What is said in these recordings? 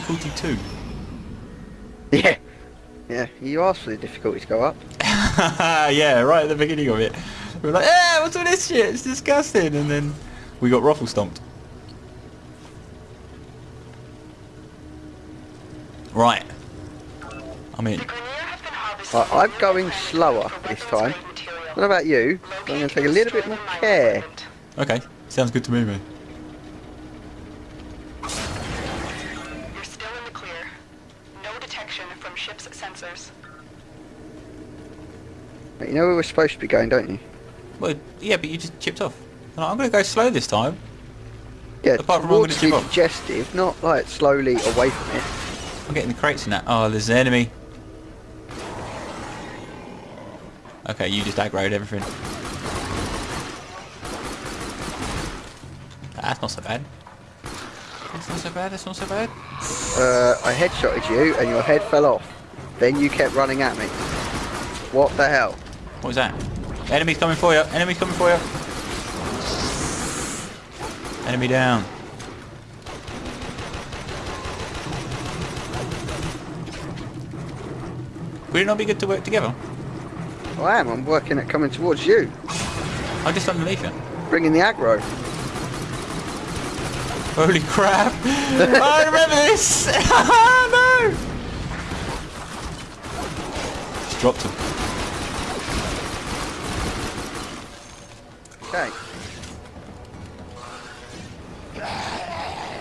difficulty 2. Yeah. Yeah, you asked for the difficulty to go up. yeah, right at the beginning of it. We were like, eh, what's all this shit? It's disgusting. And then we got ruffle stomped. Right. I'm in. I, I'm going slower this time. What about you? I'm going to take a little bit more care. Okay, sounds good to me, man. You know where we're supposed to be going, don't you? Well, yeah, but you just chipped off. And I'm going to go slow this time. Yeah, Apart from I'm gonna chip off. digestive, not like slowly away from it. I'm getting the crates in that. Oh, there's an enemy. Okay, you just aggroed everything. That's not so bad. That's not so bad, that's not so bad. Uh, I headshotted you and your head fell off. Then you kept running at me. What the hell? What was that? Enemy's coming for you, enemy's coming for you. Enemy down. Would it not be good to work together? I am, I'm working at coming towards you. I'm just underneath you. Bringing the aggro. Holy crap! I remember this! no! Just dropped him. Okay.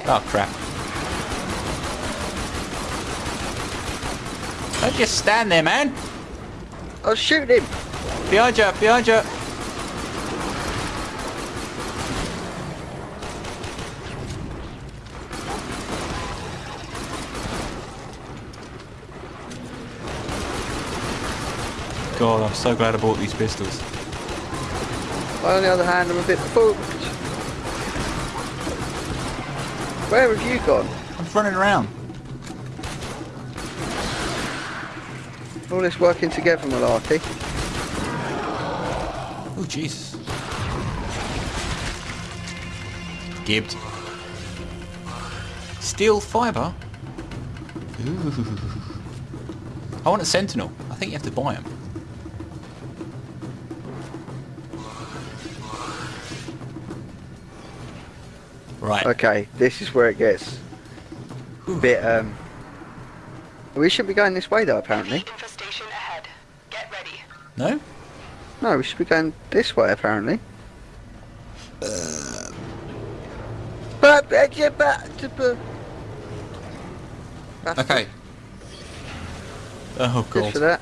Oh crap. Don't just stand there, man! I'll shoot him. Behind you, behind you! God, I'm so glad I bought these pistols. On the other hand, I'm a bit spooked. Where have you gone? I'm running around. All this working together, malarkey. Oh, Jesus. Gibbed. Steel fibre? Ooh. I want a sentinel. I think you have to buy them. Right. Okay, this is where it gets a bit, um... We shouldn't be going this way though, apparently. Infestation ahead. Get ready. No? No, we should be going this way, apparently. Uh, yeah, but, That's Okay. Oh, Good God. for that.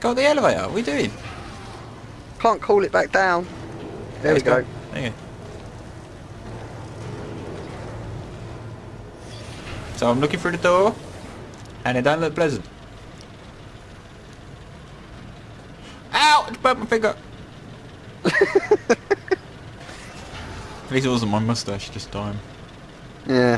Go the elevator. What are we doing? Can't call it back down. There we Let's go. There you go. So I'm looking through the door, and it don't look pleasant. Ow! It burnt my finger. At least it wasn't my mustache this time. Yeah.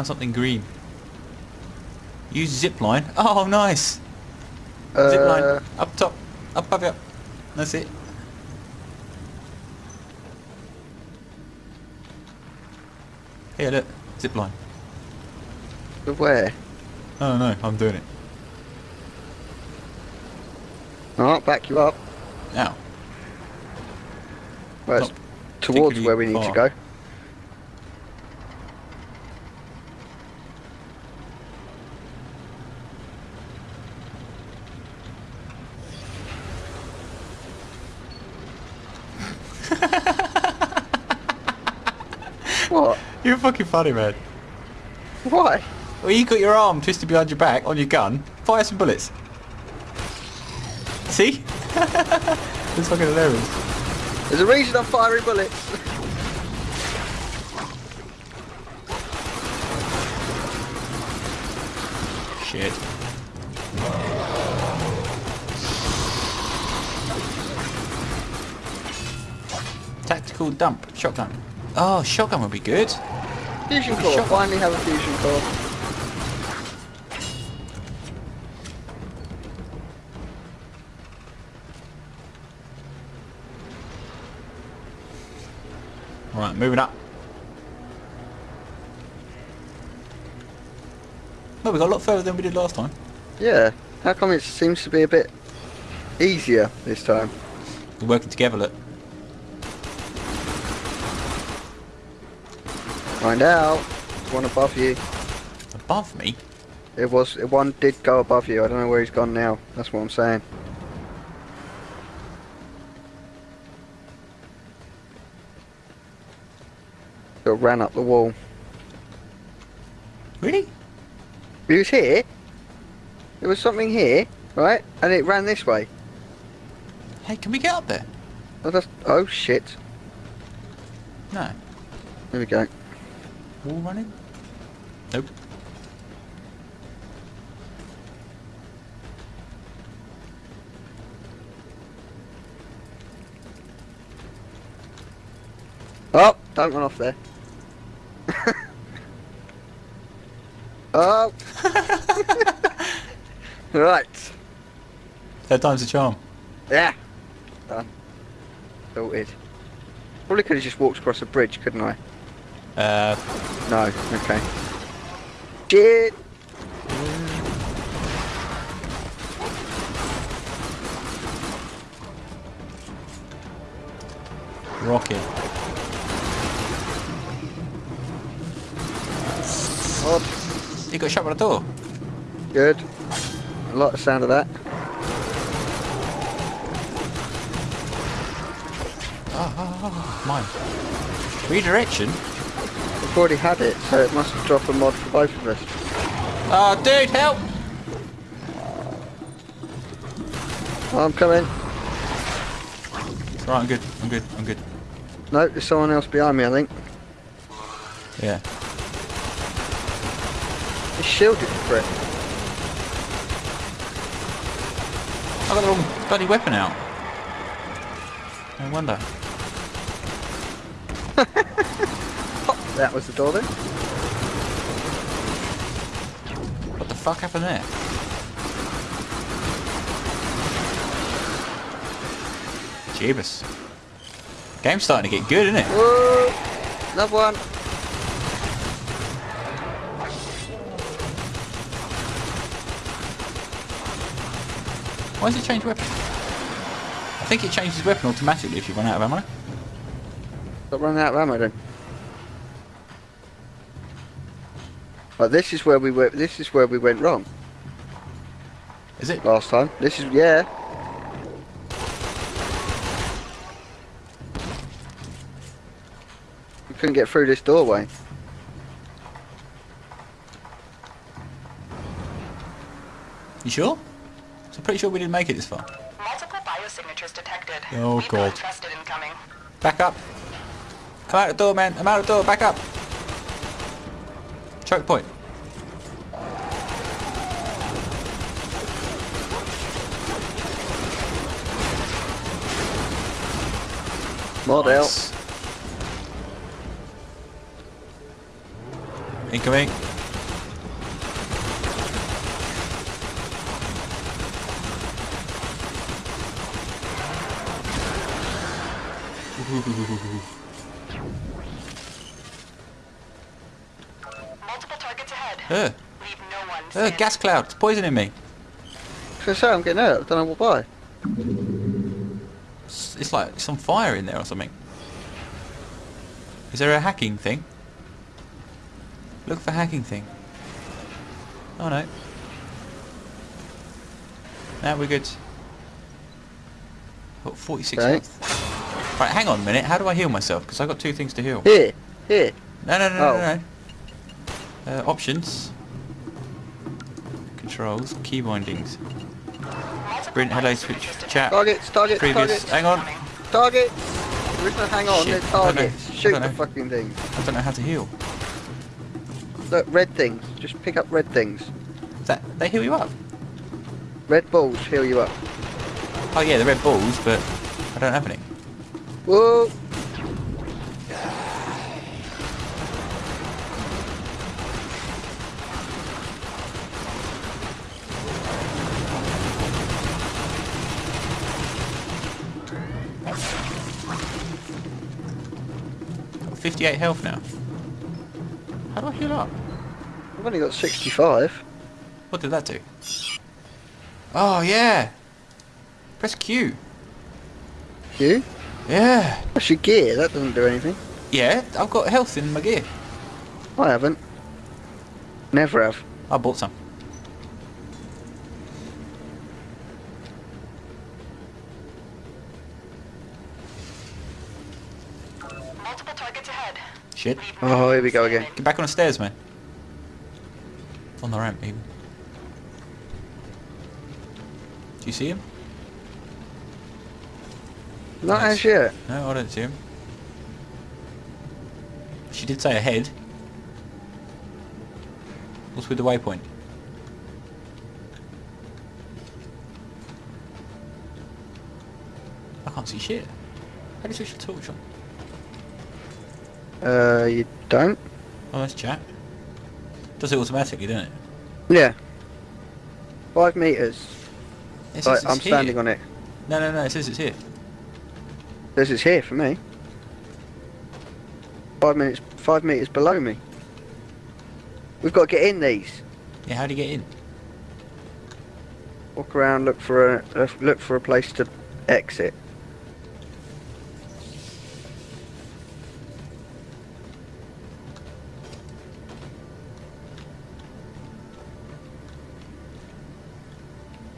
Found something green. Use zip line. Oh, nice. Zip Uh, line. Up top. Up above you. That's it. Here, look. Zip line. where? Oh no, I'm doing it. Alright, back you up. Now. Well, it's towards where we need to go. what? You're fucking funny, man. Why? Well, you got your arm twisted behind your back on your gun. Fire some bullets. See? It's fucking hilarious. There's a reason I'm firing bullets. Shit. Tactical dump. Shotgun. Oh, shotgun would be good. Fusion core. Shot. Finally have a fusion core. Right, moving up. Well, we got a lot further than we did last time. Yeah. How come it seems to be a bit easier this time? We're working together, look. Find out. There's one above you. Above me? It was one did go above you. I don't know where he's gone now. That's what I'm saying. Got ran up the wall. Really? He was here. There was something here, right? And it ran this way. Hey, can we get up there? Oh, that's, oh shit. No. There we go. Wall running? Nope. Oh, don't run off there. oh. right. Third time's the charm. Yeah. Done. Sorted. Probably could have just walked across a bridge, couldn't I? Uh, No. Okay. Shit. rocket. Odd. You got shot by the door. Good. A lot of sound of that. Oh, oh, oh, mine. Redirection? I've already had it, so it must drop a mod for both of us. Oh, dude, help! Oh, I'm coming. It's alright, I'm good, I'm good, I'm good. No, there's someone else behind me, I think. Yeah. He's shielded for it. I got the wrong bloody weapon out. No wonder. That was the door then. What the fuck happened there? Jeebus. Game's starting to get good, isn't it? Whoa! Another one. Why does it change weapon? I think it changes weapon automatically if you run out of ammo. Got running out of ammo then. But this is where we went. This is where we went wrong Is it? last time. This is yeah. We couldn't get through this doorway. You sure? So I'm pretty sure we didn't make it this far. Multiple biosignatures detected. Oh, We've got God. Back up. I'm out the door, man. I'm out of the door. Back up. Choke point. Model. Nice. Incoming. Multiple targets ahead. Uh, Leave no one uh, gas cloud. It's poisoning me. So say I'm getting hurt. I don't know why. It's, it's like some fire in there or something. Is there a hacking thing? Look for hacking thing. Oh no. Now we're good. Got 46 Okay. health. Right, hang on a minute. How do I heal myself? Because i got two things to heal. Here, here. No, no, no, Oh. no, no. Uh, options. Controls. Key bindings. Sprint, hello, switch, chat. Targets, targets, Previous. targets, Hang on. targets. There is no hang on. Shit, They're I don't know. targets. Shoot the know. fucking thing. I don't know how to heal. Look, red things. Just pick up red things. Is that they heal you up? Red balls heal you up. Oh yeah, the red balls, but I don't have any. Whoa! 58 health now. How do I heal up? I've only got 65. What did that do? Oh, yeah. Press Q. Q? Yeah. That's your gear. That doesn't do anything. Yeah, I've got health in my gear. I haven't. Never have. I bought some. Shit. Oh, here we go again. Get back on the stairs, man. On the ramp, even. Do you see him? Not as yet. No, I don't see him. She did say ahead. What's with the waypoint? I can't see shit. How do you switch the torch on? Uh, you don't? Oh, that's chat. Does it automatically, doesn't it? Yeah. Five meters. It I'm here. standing on it. No, no, no, it says it's here. This is here for me. Five minutes, five meters below me. We've got to get in these. Yeah, how do you get in? Walk around, look for a uh, look for a place to exit.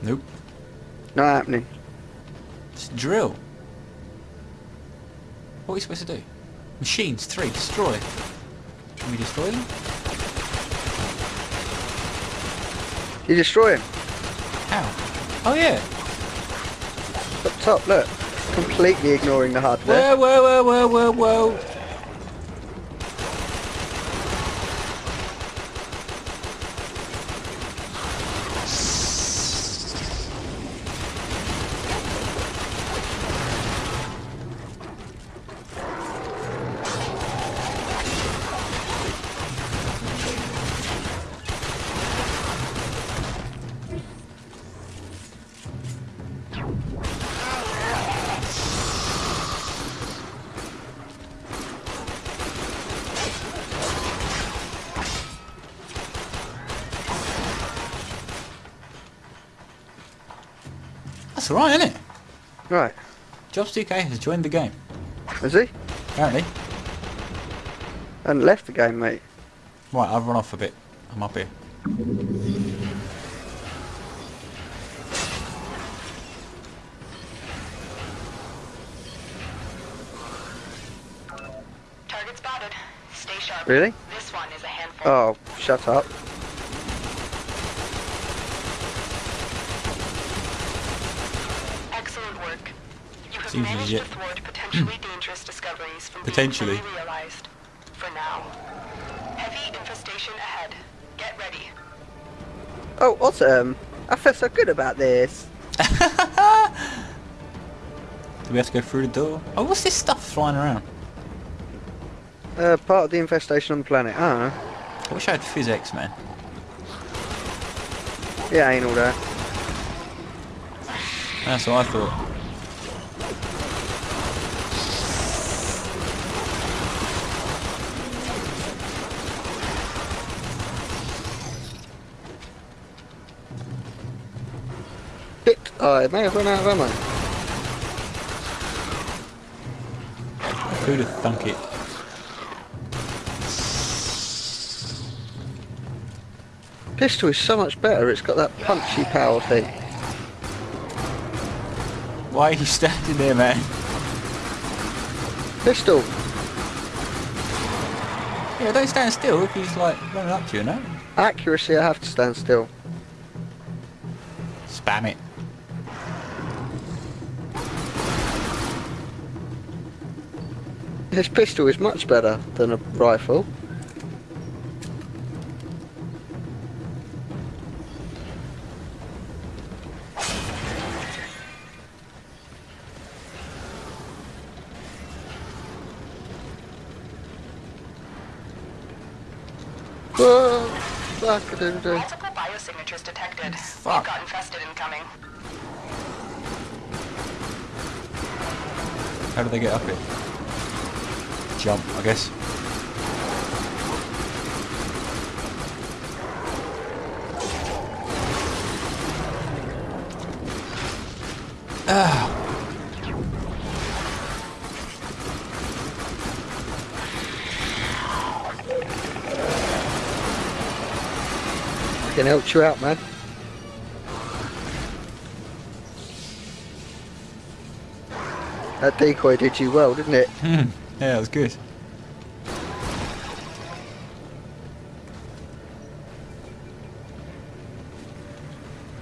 Nope. Not happening. Just drill. What are we supposed to do? Machines, three, destroy. Can we destroy them? You destroy him. How? Oh yeah. Up top, look. Completely ignoring the hardware. Whoa, whoa, whoa, whoa, whoa, whoa. That's alright, isn't it? Right. Jobs2K has joined the game. Is he? Apparently. And left the game, mate. Right, I've run off a bit. I'm up here. Target spotted. Stay sharp. Really? This one is a handful. Oh, shut up. Excellent work. You have Seems managed legit. to thwart potentially dangerous discoveries from Potentially. being fully realized. For now. Heavy infestation ahead. Get ready. Oh, awesome. I feel so good about this. Do we have to go through the door? Oh, what's this stuff flying around? Uh, part of the infestation on the planet. I don't know. I wish I had physics, man. Yeah, ain't all that. That's what I thought. Shit, oh, I may have run out of ammo. Who'd have thunk it? Pistol is so much better. It's got that punchy power thing. Why are you standing there, man? Pistol. Yeah, don't stand still if he's like running up to you, no? Accuracy, I have to stand still. Spam it. This pistol is much better than a rifle. Whoa, fuck, I didn't do. Multiple biosignatures detected. Fuck. We've got infested incoming. How do they get up here? Jump, I guess. Ah, Can help you out, man. That decoy did you well, didn't it? Yeah, that was good.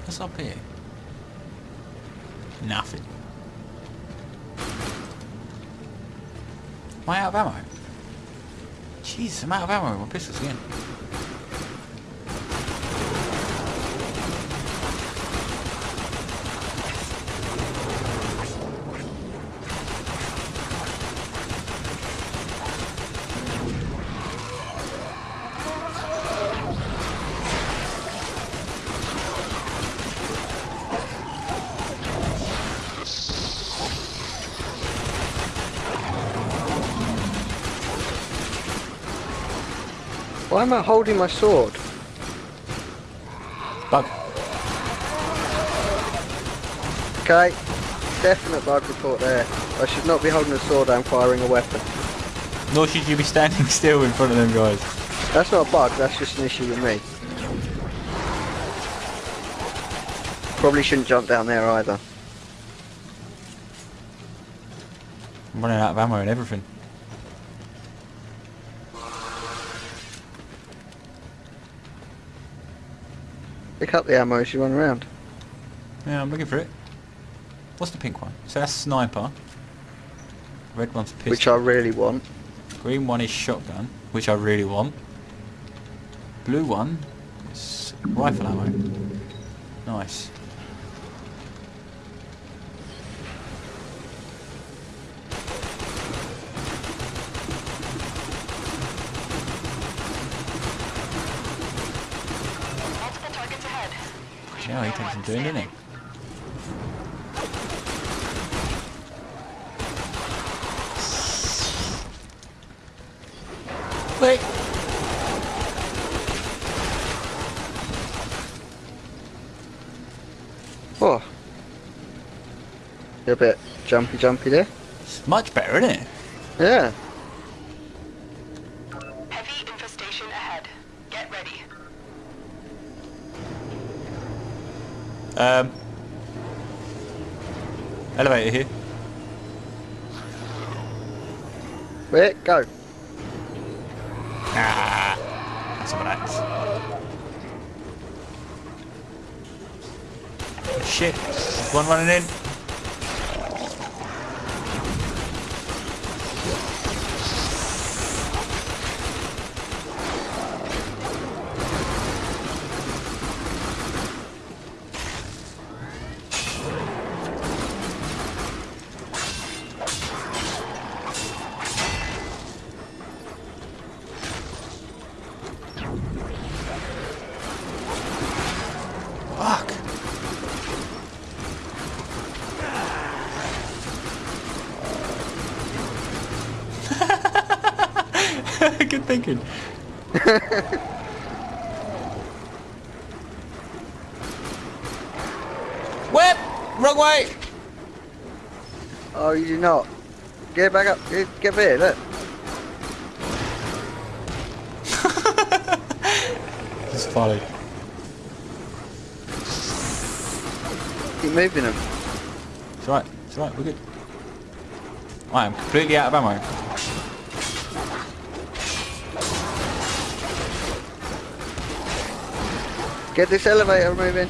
What's up here? Nothing. Am I out of ammo? Jesus, I'm out of ammo my pistols again. Why am I holding my sword? Bug. Okay, definite bug report there. I should not be holding a sword and firing a weapon. Nor should you be standing still in front of them guys. That's not a bug, that's just an issue with me. Probably shouldn't jump down there either. I'm running out of ammo and everything. Pick up the ammo as you run around. Yeah, I'm looking for it. What's the pink one? So that's sniper. Red one's pistol. Which I really want. Green one is shotgun, which I really want. Blue one is rifle ammo. Nice. Multiple targets ahead. Yeah, he takes some doing, didn't he? Wait. Oh. You're a bit jumpy jumpy there. It's much better, isn't it? Yeah. Heavy infestation ahead. Get ready. Um. Elevator here. Wait, go. Ah, that's some of that. Shit. One running in. Fuck. Good thinking. Whip! Wrong way! Oh, you do not. Get back up. Get, get here, look. Just follow. Keep moving them. It's alright, it's alright, we're good. I am completely out of ammo. Get this elevator moving.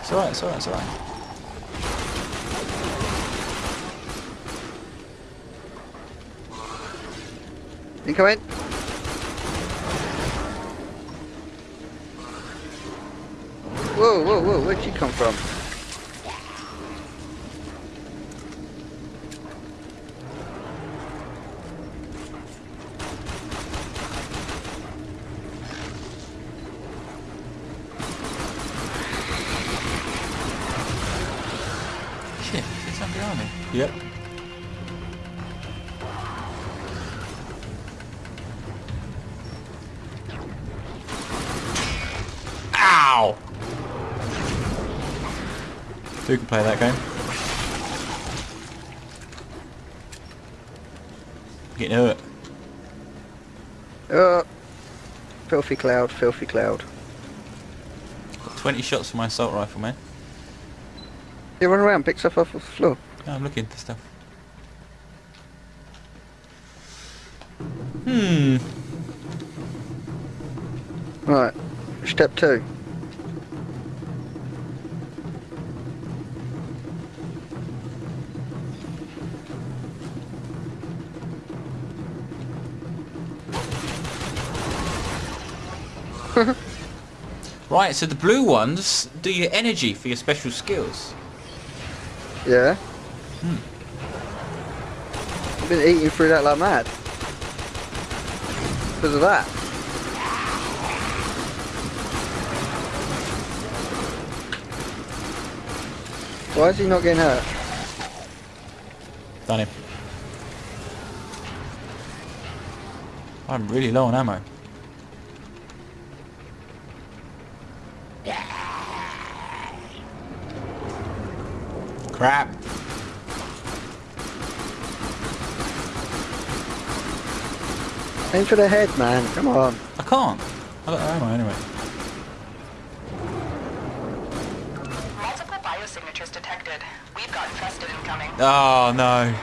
It's alright, it's alright, it's alright. Incoming. Whoa, whoa, whoa, where'd you come from? Getting hurt. Oh, filthy cloud, filthy cloud. Got 20 shots for my assault rifle, man. You run around, pick stuff off the floor. I'm looking for stuff. Hmm. Right, step two. Right, so the blue ones do your energy for your special skills. Yeah. Hmm. I've been eating through that like mad. Because of that. Why is he not getting hurt? Done him. I'm really low on ammo. Crap. Aim for the head, man. Come on. I can't. I got ammo anyway. Multiple biosignatures detected. We've got infested incoming. Oh no.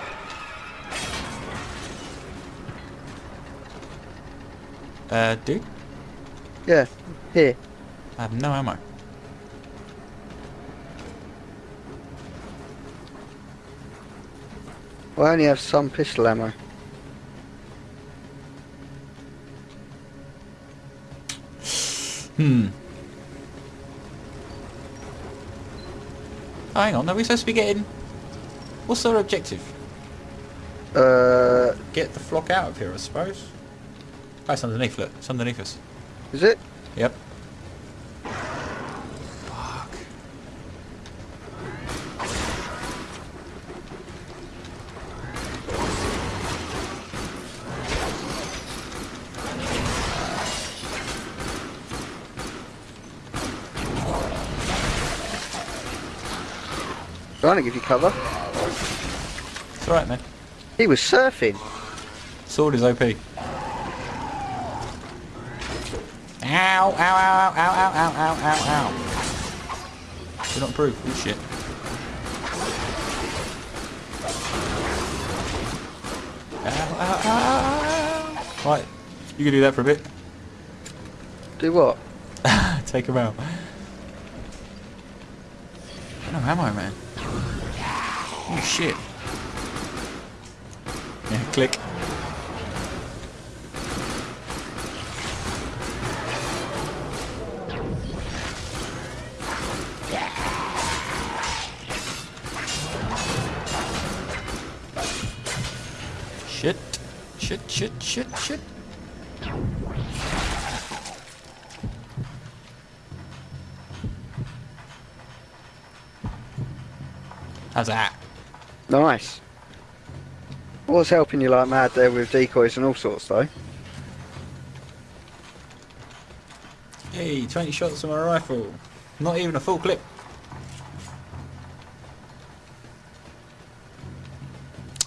Uh, dude? Yeah. Here. I have no ammo. Well, I only have some pistol ammo. Hmm. Oh, hang on. Are we supposed to be getting... What's our objective? Uh, Get the flock out of here, I suppose. Oh, it's underneath, look. It's underneath us. is it? Yep. Trying to give you cover. It's alright, man. He was surfing. Sword is OP. Ow, ow, ow, ow, ow, ow, ow, ow, ow, ow. Do not improve. Oh shit. Ow, ow, ow, ow. Right, you can do that for a bit. Do what? Take him out. No ammo, man. Shit. Yeah, click. Shit. Shit, shit, shit, shit. How's that? Nice. I was helping you like mad there with decoys and all sorts though. Hey, 20 shots on my rifle. Not even a full clip.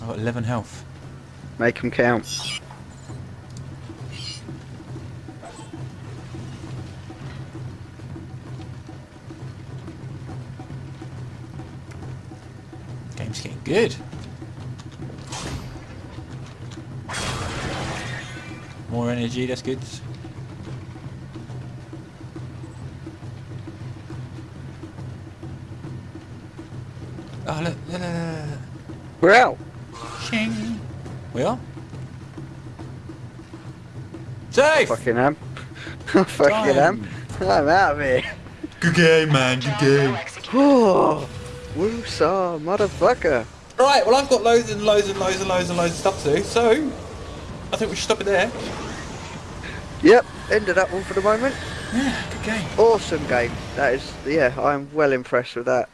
I've got 11 health. Make them count. Game's getting good. More energy, that's good. Oh, look, look, look, look, look. We're out. Shing. We are? Safe! Fucking am. Fucking am. I'm out of here. Good game, man, good game. Oh. Woosah, motherfucker. Right, well I've got loads and loads and loads and loads and loads of stuff to do, so I think we should stop it there. Yep, ended that one for the moment. Yeah, good game. Awesome game. That is, yeah, I'm well impressed with that.